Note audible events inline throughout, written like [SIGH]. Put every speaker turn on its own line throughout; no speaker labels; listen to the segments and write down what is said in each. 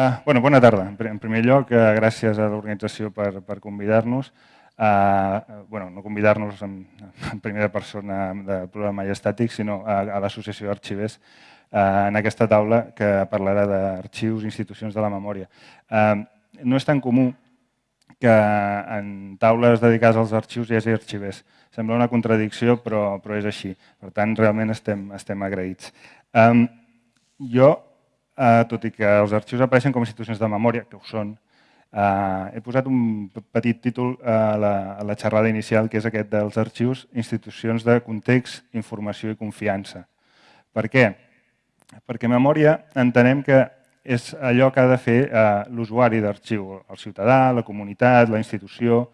Uh, bueno, bona tarda. En primer lloc, uh, gràcies a l'organització per, per convidar-nos. Uh, bueno, no convidar-nos en, en primera persona del programa estàtic, sinó a, a l'Associació d'Arxivers uh, en aquesta taula que parlarà d'arxius institucions de la memòria. Uh, no és tan comú que en taules dedicades als arxius hi hagi arxivers. Sembla una contradicció, però, però és així. Per tant, realment estem, estem agraïts. Um, jo eh, tot i que els arxius apareixen com a institucions de memòria, que ho són, eh, he posat un petit títol a la, a la xerrada inicial, que és aquest dels arxius, institucions de context, informació i confiança. Per què? Perquè memòria entenem que és allò que ha de fer eh, l'usuari d'arxiu, el ciutadà, la comunitat, la institució,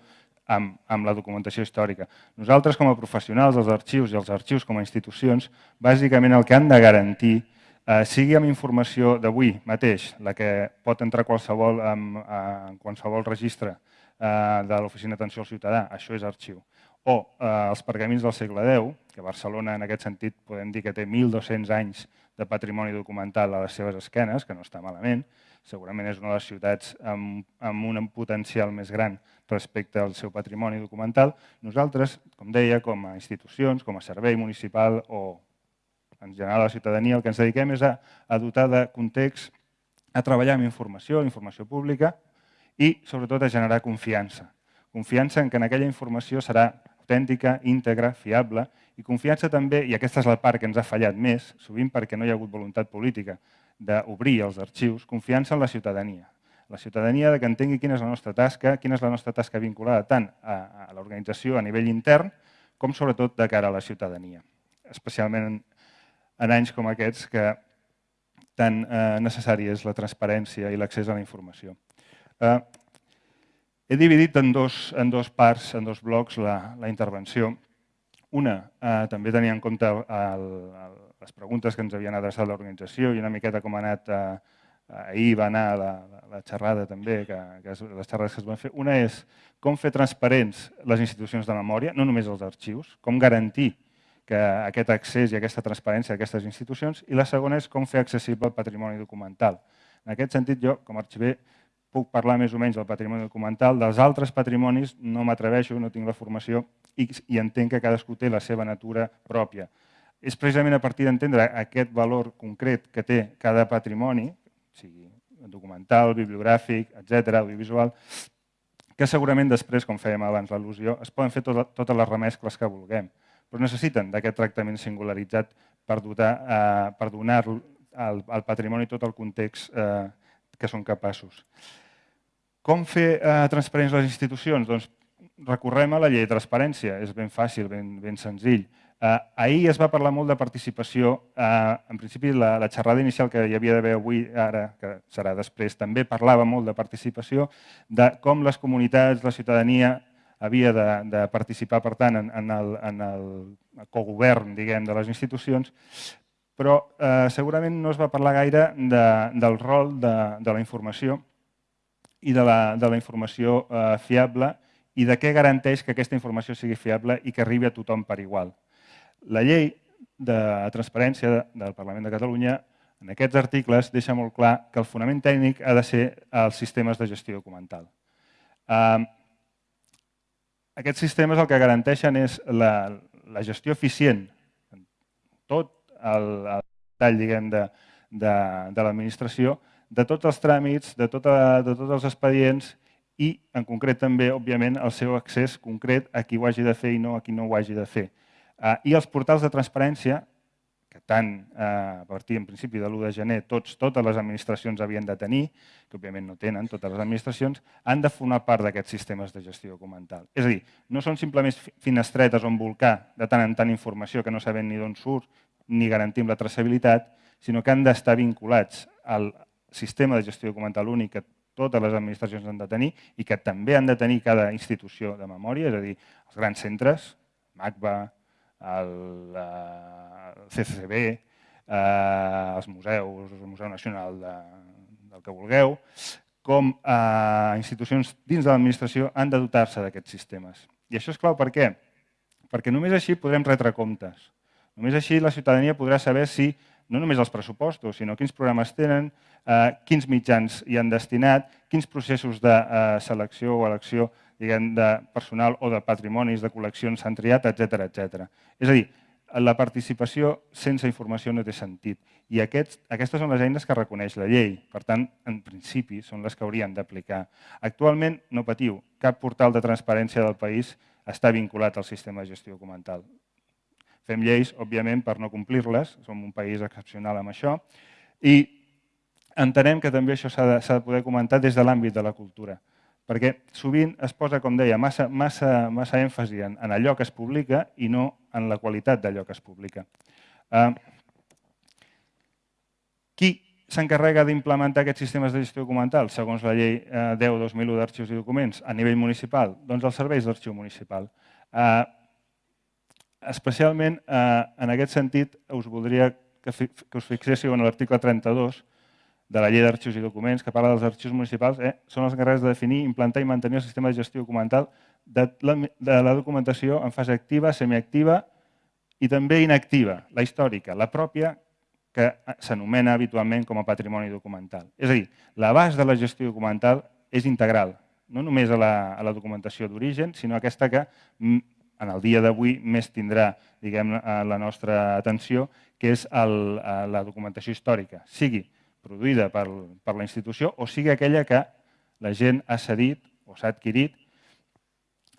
amb, amb la documentació històrica. Nosaltres, com a professionals dels arxius i els arxius com a institucions, bàsicament el que han de garantir eh, sigui amb informació d'avui mateix, la que pot entrar qualsevol, en, en qualsevol registre eh, de l'Oficina d'Atenció al Ciutadà, això és arxiu, o eh, els pergamins del segle X, que Barcelona en aquest sentit podem dir que té 1.200 anys de patrimoni documental a les seves esquenes, que no està malament, segurament és una de les ciutats amb, amb un potencial més gran respecte al seu patrimoni documental. Nosaltres, com deia, com a institucions, com a servei municipal o en general la ciutadania, el que ens dediquem és a, a dotar de context, a treballar amb informació, informació pública i sobretot a generar confiança. Confiança en que en aquella informació serà autèntica, íntegra, fiable i confiança també, i aquesta és la part que ens ha fallat més, sovint perquè no hi ha hagut voluntat política d'obrir els arxius, confiança en la ciutadania. La ciutadania de que entengui quina és la nostra tasca, quina és la nostra tasca vinculada tant a, a l'organització a nivell intern com sobretot de cara a la ciutadania, especialment en anys com aquests que tan eh, necessari és la transparència i l'accés a la informació. Eh, he dividit en dos, en dos parts, en dos blocs, la, la intervenció. Una, eh, també tenia en compte el, el, les preguntes que ens havien adreçat l'organització i una miqueta com ha anat, eh, ahir va anar la, la xerrada també, que, que és, les xerrades que es van fer. Una és com fer transparents les institucions de memòria, no només els arxius, com garantir que aquest accés i aquesta transparència d'aquestes institucions i la segona és com fer accessible el patrimoni documental. En aquest sentit, jo, com a arxiver, puc parlar més o menys del patrimoni documental, dels altres patrimonis no m'atreveixo, no tinc la formació i, i entenc que cadascú té la seva natura pròpia. És precisament a partir d'entendre aquest valor concret que té cada patrimoni, sigui documental, bibliogràfic, etc, audiovisual, que segurament després, com fèiem abans l'al·lusió, es poden fer tot, totes les remescles que vulguem però necessiten d'aquest tractament singularitzat per, dotar, eh, per donar al, al patrimoni tot el context eh, que són capaços. Com fer eh, transparents les institucions? Doncs recorrem a la llei de transparència, és ben fàcil, ben, ben senzill. Eh, ahir es va parlar molt de participació. Eh, en principi, la, la xerrada inicial que hi havia d'haver avui, ara, que serà després, també parlava molt de participació, de com les comunitats, la ciutadania, havia de, de participar, per tant, en, en, el, en el cogovern diguem, de les institucions, però eh, segurament no es va parlar gaire de, del rol de, de la informació i de la, de la informació eh, fiable i de què garanteix que aquesta informació sigui fiable i que arribi a tothom per igual. La llei de transparència del Parlament de Catalunya en aquests articles deixa molt clar que el fonament tècnic ha de ser els sistemes de gestió documental. Eh, aquests sistemes el que garanteixen és la, la gestió eficient, tot el, el tall diguem, de, de, de l'administració, de tots els tràmits, de, tota, de tots els expedients i, en concret també, òbviament, el seu accés concret a qui ho hagi de fer i no a qui no ho hagi de fer. Uh, I els portals de transparència, que tant eh, a partir en principi de l'1 de gener tots, totes les administracions havien de tenir, que òbviament no tenen totes les administracions, han de formar part d'aquests sistemes de gestió documental. És a dir, no són simplement finestretes on volcar de tant en tant informació que no sabem ni d'on surt ni garantim la traçabilitat, sinó que han d'estar vinculats al sistema de gestió documental únic que totes les administracions han de tenir i que també han de tenir cada institució de memòria, és a dir, els grans centres, MACBA, el, eh, CCCB, eh, els museus, el Museu Nacional de, del que vulgueu, com eh, institucions dins de l'administració han de dotar-se d'aquests sistemes. I això és clau per què? Perquè només així podrem retre comptes. Només així la ciutadania podrà saber si no només els pressupostos, sinó quins programes tenen, eh, quins mitjans hi han destinat, quins processos de eh, selecció o elecció diguem, de personal o de patrimonis, de col·leccions s'han triat, etc etc. És a dir, la participació sense informació no té sentit. I aquests, aquestes són les eines que reconeix la llei. Per tant, en principi, són les que haurien d'aplicar. Actualment, no patiu, cap portal de transparència del país està vinculat al sistema de gestió documental. Fem lleis, òbviament, per no complir-les, som un país excepcional amb això, i entenem que també això s'ha de, de poder comentar des de l'àmbit de la cultura, perquè sovint es posa, com deia, massa, massa, massa èmfasi en, en allò que es publica i no en la qualitat d'allò que es publica. Uh, qui s'encarrega d'implementar aquests sistemes de gestió documental segons la llei 10-2001 eh, d'arxius i documents a nivell municipal? Doncs els serveis d'arxiu municipal. Uh, especialment, eh, en aquest sentit, us voldria que, que us fixéssiu en l'article 32 de la llei d'arxius i documents, que parla dels arxius municipals, eh, són els encarregats de definir, implantar i mantenir el sistema de gestió documental de la, de la documentació en fase activa, semiactiva i també inactiva, la històrica, la pròpia, que s'anomena habitualment com a patrimoni documental. És a dir, l'abast de la gestió documental és integral, no només a la, a la documentació d'origen, sinó aquesta que en el dia d'avui més tindrà diguem, eh, la nostra atenció, que és el, eh, la documentació històrica, sigui produïda per, per la institució o sigui aquella que la gent ha cedit o s'ha adquirit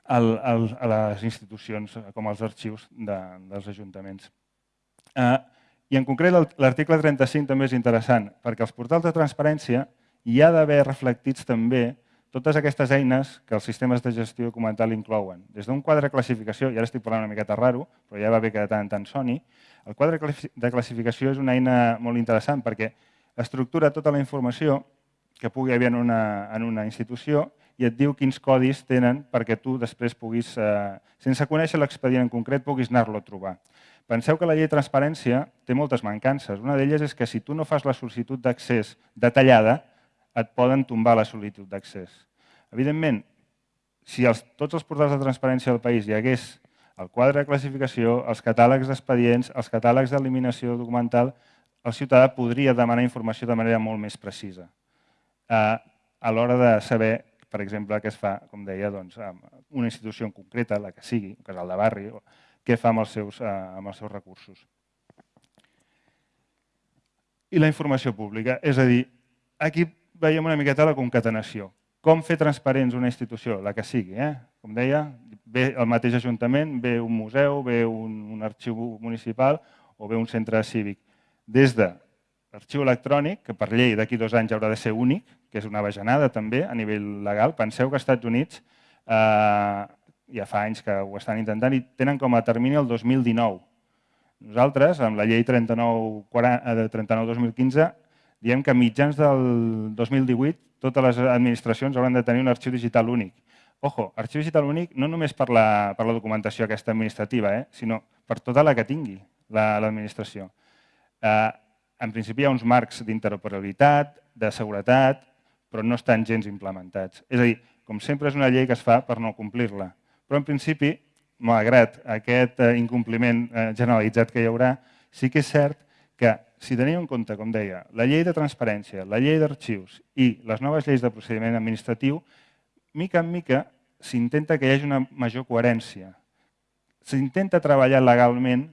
al, al, a les institucions com els arxius de, dels ajuntaments. Eh, I en concret l'article 35 també és interessant perquè els portals de transparència hi ha d'haver reflectits també totes aquestes eines que els sistemes de gestió documental inclouen. Des d'un quadre de classificació, i ara estic parlant una miqueta raro, però ja va bé que de tant en tant soni, el quadre de classificació és una eina molt interessant perquè estructura tota la informació que pugui haver en una, en una institució i et diu quins codis tenen perquè tu després puguis, eh, sense conèixer l'expedient en concret, puguis anar-lo a trobar. Penseu que la llei de transparència té moltes mancances. Una d'elles és que si tu no fas la sol·licitud d'accés detallada, et poden tombar la sol·licitud d'accés. Evidentment, si els, tots els portals de transparència del país hi hagués el quadre de classificació, els catàlegs d'expedients, els catàlegs d'eliminació documental, el ciutadà podria demanar informació de manera molt més precisa. Eh, a l'hora de saber, per exemple, què es fa, com deia, doncs, amb una institució en concreta, la que sigui, un casal de barri, què fa amb els seus, eh, amb els seus recursos. I la informació pública, és a dir, aquí veiem una miqueta la concatenació. Com fer transparents una institució, la que sigui. Eh? Com deia, ve el mateix ajuntament, ve un museu, ve un, un arxiu municipal o ve un centre cívic. Des de l'arxiu electrònic, que per llei d'aquí dos anys haurà de ser únic, que és una bajanada també a nivell legal. Penseu que als Estats Units eh, ja fa anys que ho estan intentant i tenen com a termini el 2019. Nosaltres, amb la llei 39-2015, 39 diem que mitjans del 2018 totes les administracions hauran de tenir un arxiu digital únic. Ojo, arxiu digital únic no només per la, per la documentació aquesta administrativa, eh, sinó per tota la que tingui l'administració. La, eh, en principi hi ha uns marcs d'interoperabilitat, de seguretat, però no estan gens implementats. És a dir, com sempre és una llei que es fa per no complir-la. Però en principi, malgrat aquest eh, incompliment eh, generalitzat que hi haurà, sí que és cert que si teniu en compte, com deia, la llei de transparència, la llei d'arxius i les noves lleis de procediment administratiu, mica en mica s'intenta que hi hagi una major coherència. S'intenta treballar legalment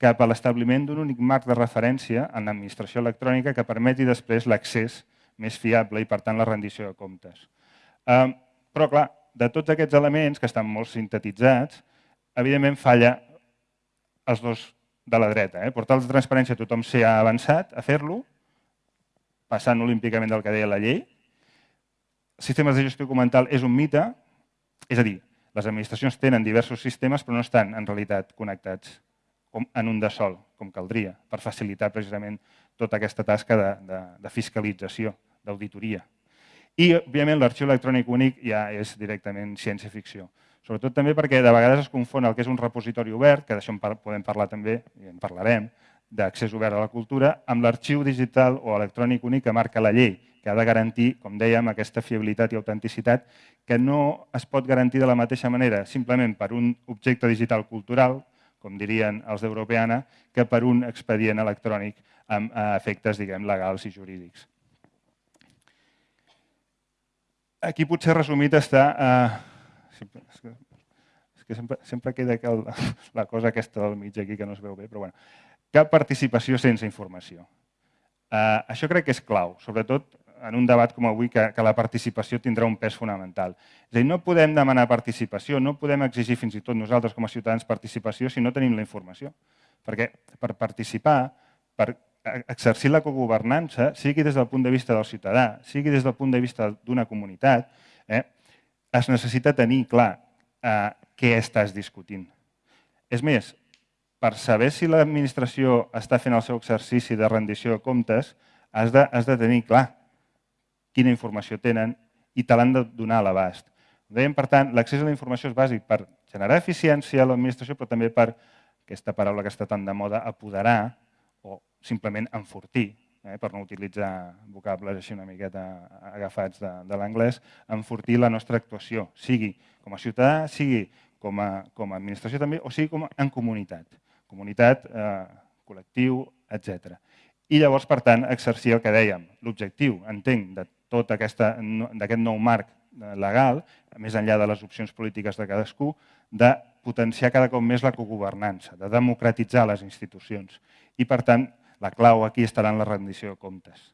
cap a l'establiment d'un únic marc de referència en l'administració electrònica que permeti després l'accés més fiable i, per tant, la rendició de comptes. Eh, però, clar, de tots aquests elements, que estan molt sintetitzats, evidentment falla els dos de la dreta. Eh? Portals de transparència tothom s'hi ha avançat a fer-lo, passant olímpicament del que deia la llei. Sistemes de gestió documental és un mite, és a dir, les administracions tenen diversos sistemes però no estan en realitat connectats en un de sol, com caldria, per facilitar precisament tota aquesta tasca de, de, de fiscalització, d'auditoria. I, òbviament, l'arxiu electrònic únic ja és directament ciència-ficció. Sobretot també perquè de vegades es confon el que és un repositori obert, que d'això en podem parlar també, i en parlarem, d'accés obert a la cultura, amb l'arxiu digital o electrònic únic que marca la llei, que ha de garantir, com dèiem, aquesta fiabilitat i autenticitat, que no es pot garantir de la mateixa manera simplement per un objecte digital cultural, com dirien els d'Europeana, que per un expedient electrònic amb efectes diguem, legals i jurídics. Aquí potser resumit està... Eh, és que sempre, sempre queda el, [LAUGHS] la cosa aquesta del mig aquí que no es veu bé, però bueno. Cap participació sense informació. Eh, això crec que és clau, sobretot en un debat com avui que, que la participació tindrà un pes fonamental. És a dir, no podem demanar participació, no podem exigir fins i tot nosaltres com a ciutadans participació si no tenim la informació. Perquè per participar, per exercir la cogovernança, sigui des del punt de vista del ciutadà, sigui des del punt de vista d'una comunitat, eh, es necessita tenir clar eh, què estàs discutint. És més, per saber si l'administració està fent el seu exercici de rendició de comptes, has de, has de tenir clar quina informació tenen i te l'han de donar a l'abast. Dèiem, per tant, l'accés a la informació és bàsic per generar eficiència a l'administració, però també per, aquesta paraula que està tan de moda, apoderar o simplement enfortir, eh, per no utilitzar vocables així una miqueta agafats de, de l'anglès, enfortir la nostra actuació, sigui com a ciutadà, sigui com a, com a administració també, o sigui com a, en comunitat. Comunitat, eh, col·lectiu, etc. I llavors, per tant, exercir el que dèiem. L'objectiu, entenc, de tot d'aquest nou marc eh, legal, més enllà de les opcions polítiques de cadascú, de potenciar cada cop més la cogovernança, de democratitzar les institucions. I, per tant, la clau aquí estarà en la rendició de comptes.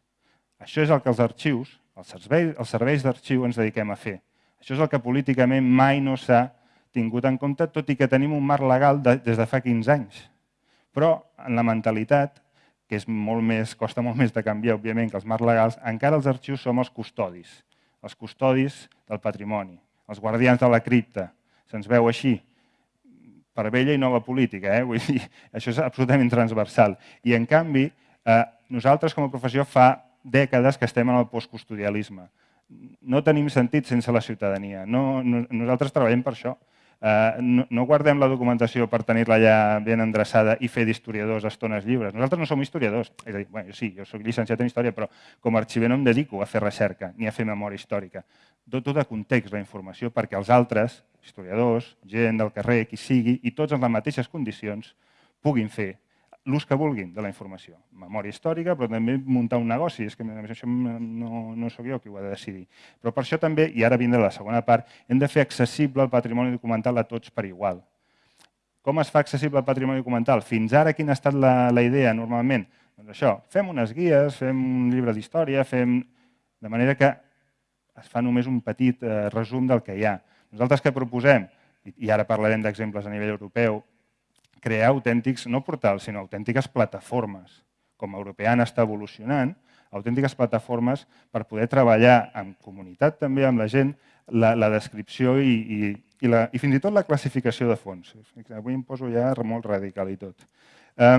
Això és el que els arxius, els serveis, els serveis d'arxiu ens dediquem a fer. Això és el que políticament mai no s'ha tingut en compte, tot i que tenim un marc legal de, des de fa 15 anys. Però en la mentalitat que és molt més, costa molt més de canviar, òbviament, que els marcs legals, encara els arxius som els custodis, els custodis del patrimoni, els guardians de la cripta. Se'ns veu així, per vella i nova política. Eh? Vull dir, [LAUGHS] això és absolutament transversal. I, en canvi, eh, nosaltres com a professió fa dècades que estem en el postcustodialisme. No tenim sentit sense la ciutadania. No, no, nosaltres treballem per això. Eh, no, guardem la documentació per tenir-la ja ben endreçada i fer d'historiadors estones lliures. Nosaltres no som historiadors. És a dir, bueno, sí, jo soc llicenciat en Història, però com a arxiver no em dedico a fer recerca ni a fer memòria històrica. Doto de context la informació perquè els altres, historiadors, gent del carrer, qui sigui, i tots en les mateixes condicions, puguin fer l'ús que vulguin de la informació. Memòria històrica, però també muntar un negoci. És que això no, no sóc jo qui ho ha de decidir. Però per això també, i ara vindrà la segona part, hem de fer accessible el patrimoni documental a tots per igual. Com es fa accessible el patrimoni documental? Fins ara quina ha estat la, la idea normalment? Doncs això, fem unes guies, fem un llibre d'història, fem... de manera que es fa només un petit eh, resum del que hi ha. Nosaltres què proposem? I ara parlarem d'exemples a nivell europeu, crear autèntics, no portals, sinó autèntiques plataformes. Com Europeana està evolucionant, autèntiques plataformes per poder treballar en comunitat també amb la gent la, la descripció i, i, i, la, i fins i tot la classificació de fons. Avui em poso ja molt radical i tot. Eh,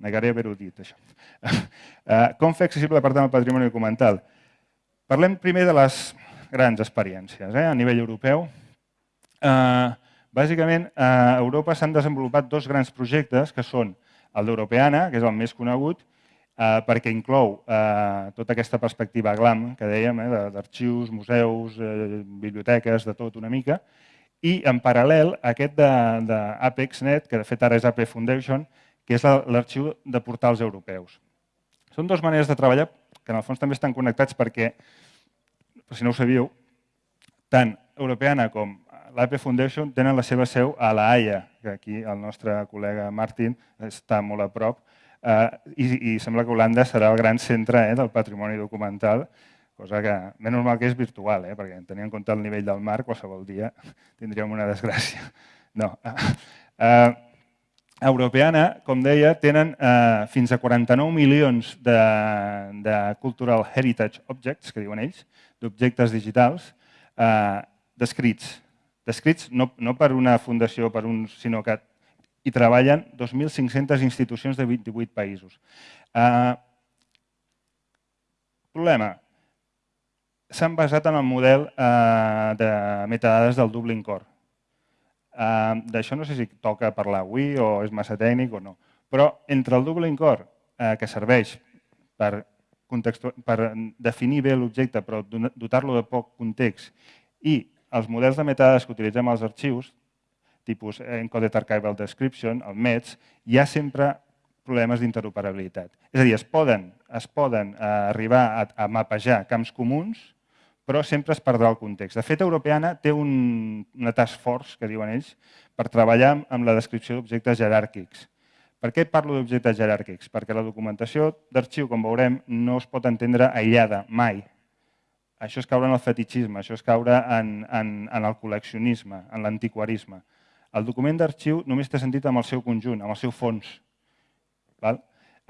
negaré haver-ho dit, això. [LAUGHS] Eh, com fer accessible, per tant, el patrimoni documental? Parlem primer de les grans experiències eh, a nivell europeu. Eh, Bàsicament, a Europa s'han desenvolupat dos grans projectes, que són el d'Europeana, que és el més conegut, eh, perquè inclou eh, tota aquesta perspectiva GLAM, que dèiem, eh, d'arxius, museus, eh, biblioteques, de tot una mica, i en paral·lel aquest d'ApexNet, que de fet ara és AP Foundation, que és l'arxiu de portals europeus. Són dues maneres de treballar que en el fons també estan connectats perquè, per si no ho sabíeu, tant Europeana com l'AP Foundation tenen la seva seu a La Haia, que aquí el nostre col·lega Martin està molt a prop, eh, i, i sembla que Holanda serà el gran centre eh, del patrimoni documental, cosa que, més normal que és virtual, eh, perquè tenint en compte el nivell del mar, qualsevol dia tindríem una desgràcia. No. Eh, Europeana, com deia, tenen eh, fins a 49 milions de, de Cultural Heritage Objects, que diuen ells, d'objectes digitals, eh, descrits descrits no, no per una fundació, per un, sinó que hi treballen 2.500 institucions de 28 països. Uh, problema. S'han basat en el model uh, de metadades del Dublin Core. Uh, D'això no sé si toca parlar avui o és massa tècnic o no. Però entre el Dublin Core, uh, que serveix per, per definir bé l'objecte però dotar-lo de poc context, i els models de metadades que utilitzem als arxius tipus Encoded Archival Description, el MEDS, hi ha sempre problemes d'interoperabilitat. És a dir, es poden, es poden eh, arribar a, a mapejar camps comuns, però sempre es perdrà el context. De fet, Europeana té un, una task force, que diuen ells, per treballar amb la descripció d'objectes jeràrquics. Per què parlo d'objectes jeràrquics? Perquè la documentació d'arxiu, com veurem, no es pot entendre aïllada, mai. Això és caure en el fetichisme, això és caure en, en, en el col·leccionisme, en l'antiquarisme. El document d'arxiu només té sentit amb el seu conjunt, amb el seu fons. Val?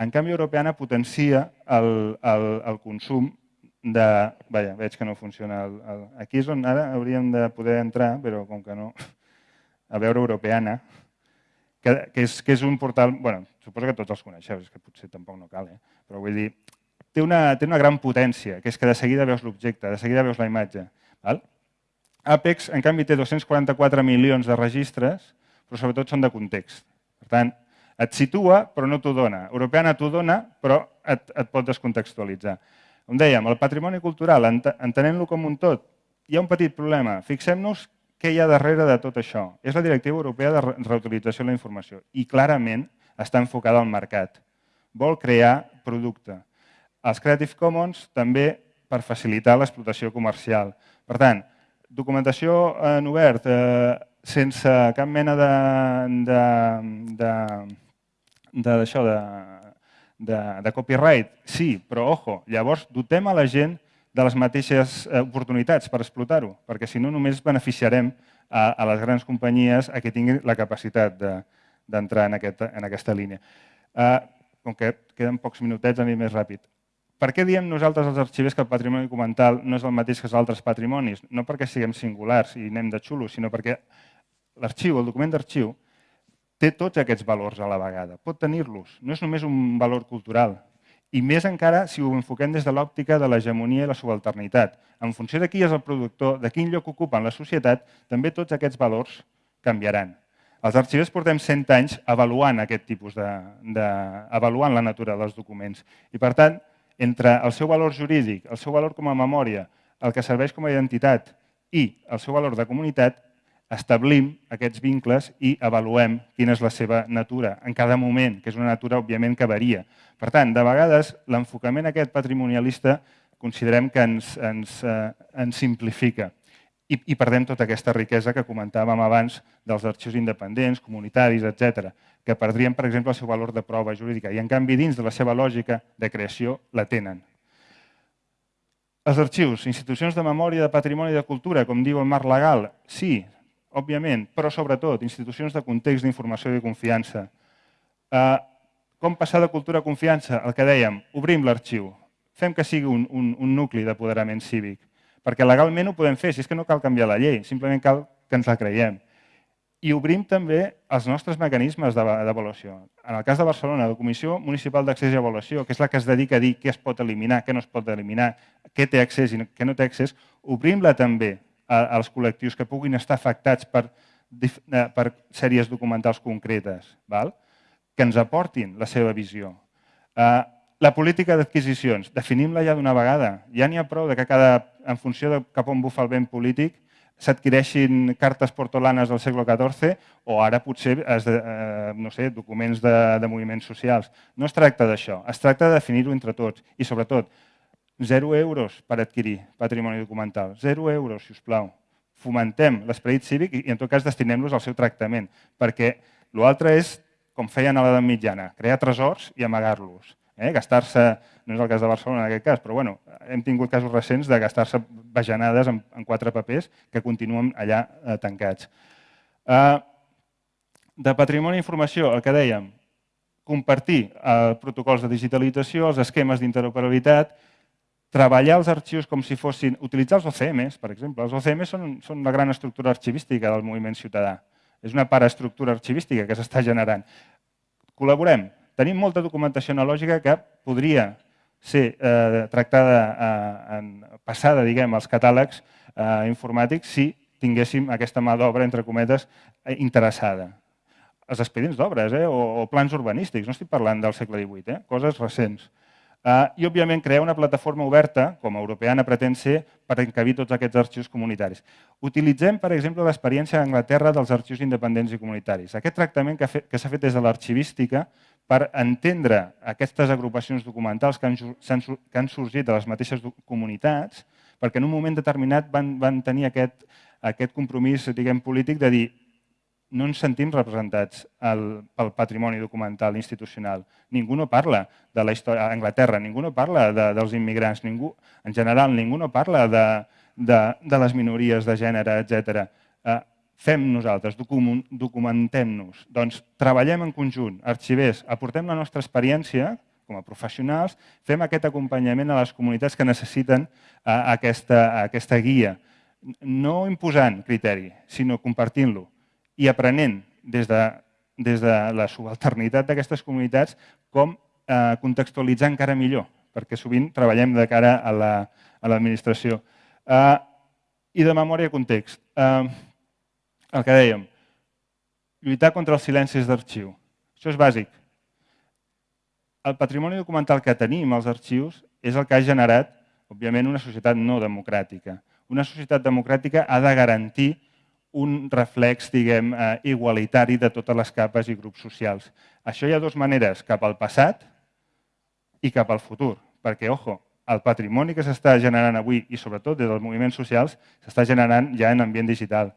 En canvi, Europeana potencia el, el, el consum de... Vaja, veig que no funciona. El, el, aquí és on ara hauríem de poder entrar, però com que no... A veure Europeana, que, que, és, que és un portal... bueno, suposo que tots els coneixeu, és que potser tampoc no cal, eh? però vull dir, té una, té una gran potència, que és que de seguida veus l'objecte, de seguida veus la imatge. Val? Apex, en canvi, té 244 milions de registres, però sobretot són de context. Per tant, et situa, però no t'ho dona. Europeana t'ho dona, però et, et pot descontextualitzar. Com dèiem, el patrimoni cultural, entenent-lo com un tot, hi ha un petit problema. Fixem-nos què hi ha darrere de tot això. És la Directiva Europea de Reutilització de la Informació i clarament està enfocada al mercat. Vol crear producte. Els Creative Commons també per facilitar l'explotació comercial. Per tant, documentació en obert, eh, sense cap mena de, de, de, d'això, de, de, de copyright, sí, però ojo, llavors dotem a la gent de les mateixes eh, oportunitats per explotar-ho, perquè si no només beneficiarem a, a les grans companyies a que tinguin la capacitat d'entrar de, en, aquest, en aquesta línia. Uh, com que queden pocs minutets, aniré més ràpid. Per què diem nosaltres els arxivers que el patrimoni documental no és el mateix que els altres patrimonis? No perquè siguem singulars i anem de xulos, sinó perquè l'arxiu, el document d'arxiu, té tots aquests valors a la vegada, pot tenir-los, no és només un valor cultural, i més encara si ho enfoquem des de l'òptica de l'hegemonia i la subalternitat. En funció de qui és el productor, de quin lloc ocupa en la societat, també tots aquests valors canviaran. Els arxivers portem 100 anys avaluant aquest tipus de, de avaluant la natura dels documents. I per tant, entre el seu valor jurídic, el seu valor com a memòria, el que serveix com a identitat i el seu valor de comunitat, establim aquests vincles i avaluem quina és la seva natura en cada moment, que és una natura, òbviament, que varia. Per tant, de vegades, l'enfocament aquest patrimonialista considerem que ens, ens, eh, ens simplifica i, i perdem tota aquesta riquesa que comentàvem abans dels arxius independents, comunitaris, etc, que perdrien, per exemple, el seu valor de prova jurídica i, en canvi, dins de la seva lògica de creació, la tenen. Els arxius, institucions de memòria, de patrimoni i de cultura, com diu el marc legal, sí, òbviament, però sobretot institucions de context, d'informació i de confiança. Eh, com passar de cultura a confiança? El que dèiem, obrim l'arxiu, fem que sigui un, un, un nucli d'apoderament cívic, perquè legalment ho podem fer, si és que no cal canviar la llei, simplement cal que ens la creiem. I obrim també els nostres mecanismes d'avaluació. En el cas de Barcelona, la Comissió Municipal d'Accés i Avaluació, que és la que es dedica a dir què es pot eliminar, què no es pot eliminar, què té accés i què no té accés, obrim-la també als col·lectius que puguin estar afectats per, eh, per sèries documentals concretes, val? que ens aportin la seva visió. Eh, la política d'adquisicions, definim-la ja d'una vegada. Ja n'hi ha prou de que cada, en funció de cap on bufa el vent polític, s'adquireixin cartes portolanes del segle XIV o ara potser es de, eh, no sé, documents de, de moviments socials. No es tracta d'això, es tracta de definir-ho entre tots i sobretot 0 euros per adquirir patrimoni documental. 0 euros, si us plau. Fomentem l'esperit cívic i, en tot cas, destinem-los al seu tractament, perquè l'altre és, com feien a l'edat mitjana, crear tresors i amagar-los. Eh? Gastar-se, no és el cas de Barcelona en aquest cas, però bueno, hem tingut casos recents de gastar-se bajanades en, en quatre papers que continuen allà eh, tancats. Eh, de patrimoni i informació, el que dèiem, compartir eh, protocols de digitalització, els esquemes d'interoperabilitat, treballar els arxius com si fossin... Utilitzar els OCMs, per exemple. Els OCMs són, són la gran estructura arxivística del moviment ciutadà. És una paraestructura arxivística que s'està generant. Col·laborem. Tenim molta documentació analògica que podria ser eh, tractada, eh, en, passada diguem, als catàlegs eh, informàtics si tinguéssim aquesta mà d'obra, entre cometes, eh, interessada. Els expedients d'obres eh, o, o plans urbanístics, no estic parlant del segle XVIII, eh, coses recents Uh, I, òbviament, crear una plataforma oberta, com a europeana pretén ser, per encabir tots aquests arxius comunitaris. Utilitzem, per exemple, l'experiència d'Anglaterra dels arxius independents i comunitaris. Aquest tractament que, s'ha fet des de l'arxivística per entendre aquestes agrupacions documentals que han, que han sorgit de les mateixes comunitats, perquè en un moment determinat van, van tenir aquest, aquest compromís diguem, polític de dir no ens sentim representats el, pel patrimoni documental institucional. Ningú no parla de la història a Anglaterra, ningú no parla de, dels immigrants, ningú, en general ningú no parla de, de, de les minories de gènere, etc. Eh, fem nosaltres, documentem-nos. Doncs treballem en conjunt, arxivers, aportem la nostra experiència com a professionals, fem aquest acompanyament a les comunitats que necessiten eh, aquesta, aquesta guia, no imposant criteri, sinó compartint-lo i aprenent des de, des de la subalternitat d'aquestes comunitats com eh, contextualitzar encara millor, perquè sovint treballem de cara a l'administració. La, eh, I de memòria i context. Eh, el que dèiem, lluitar contra els silencis d'arxiu. Això és bàsic. El patrimoni documental que tenim als arxius és el que ha generat, òbviament, una societat no democràtica. Una societat democràtica ha de garantir un reflex, diguem, eh, igualitari de totes les capes i grups socials. Això hi ha dues maneres, cap al passat i cap al futur. Perquè, ojo, el patrimoni que s'està generant avui i sobretot des dels moviments socials s'està generant ja en ambient digital.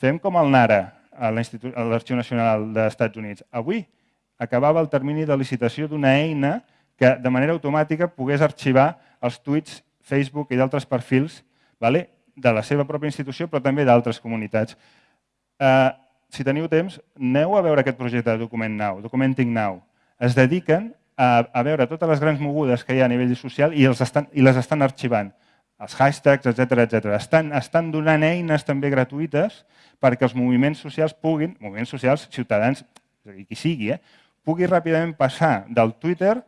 Fem com el NARA, a l'Arxiu Nacional dels Estats Units. Avui acabava el termini de licitació d'una eina que de manera automàtica pogués arxivar els tuits Facebook i d'altres perfils vale? de la seva pròpia institució, però també d'altres comunitats. Eh, si teniu temps, aneu a veure aquest projecte de Document Now, Documenting Now. Es dediquen a, a veure totes les grans mogudes que hi ha a nivell social i, els estan, i les estan arxivant. Els hashtags, etc etc. Estan, estan donant eines també gratuïtes perquè els moviments socials puguin, moviments socials, ciutadans, qui sigui, eh, pugui ràpidament passar del Twitter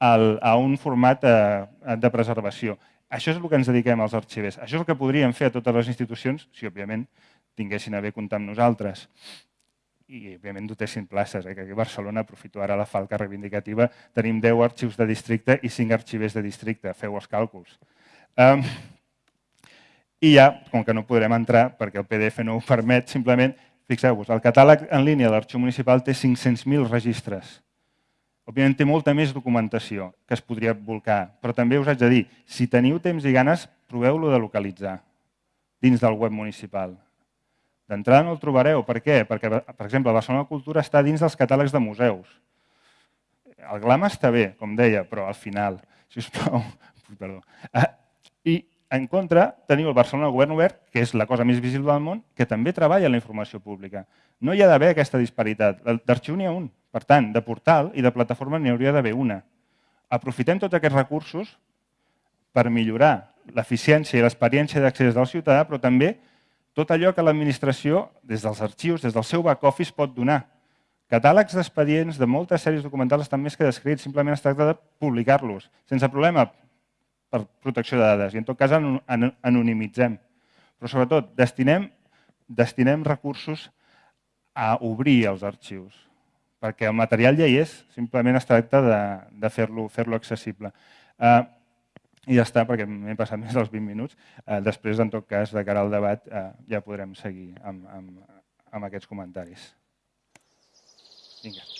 al, a un format eh, de preservació. Això és el que ens dediquem als arxivers. Això és el que podríem fer a totes les institucions si, òbviament, tinguessin a bé comptar amb nosaltres. I, òbviament, dotessin places. Eh? Aquí a Barcelona, aprofito ara la falca reivindicativa, tenim 10 arxius de districte i 5 arxivers de districte. Feu els càlculs. I ja, com que no podrem entrar, perquè el PDF no ho permet, simplement, fixeu-vos, el catàleg en línia de l'arxiu municipal té 500.000 registres. Òbviament té molta més documentació que es podria volcar, però també us haig de dir, si teniu temps i ganes, proveu-lo de localitzar dins del web municipal. D'entrada no el trobareu. Per què? Perquè, per exemple, Barcelona Cultura està dins dels catàlegs de museus. El glam està bé, com deia, però al final, si us plau, [LAUGHS] perdó. I en contra teniu el Barcelona Govern Obert, que és la cosa més visible del món, que també treballa en la informació pública. No hi ha d'haver aquesta disparitat. D'arxiu n'hi ha un. Per tant, de portal i de plataforma n'hi hauria d'haver una. Aprofitem tots aquests recursos per millorar l'eficiència i l'experiència d'accés del ciutadà, però també tot allò que l'administració, des dels arxius, des del seu back-office, pot donar. Catàlegs d'expedients de moltes sèries documentals estan més que descrits, simplement es tracta de publicar-los, sense problema per protecció de dades, i en tot cas anonimitzem. Però sobretot, destinem, destinem recursos a obrir els arxius perquè el material ja hi és, simplement es tracta de, de fer-lo fer, accessible. Uh, I ja està, perquè m'he passat més dels 20 minuts. Uh, després, en tot cas, de cara al debat, uh, ja podrem seguir amb, amb, amb aquests comentaris. Vinga.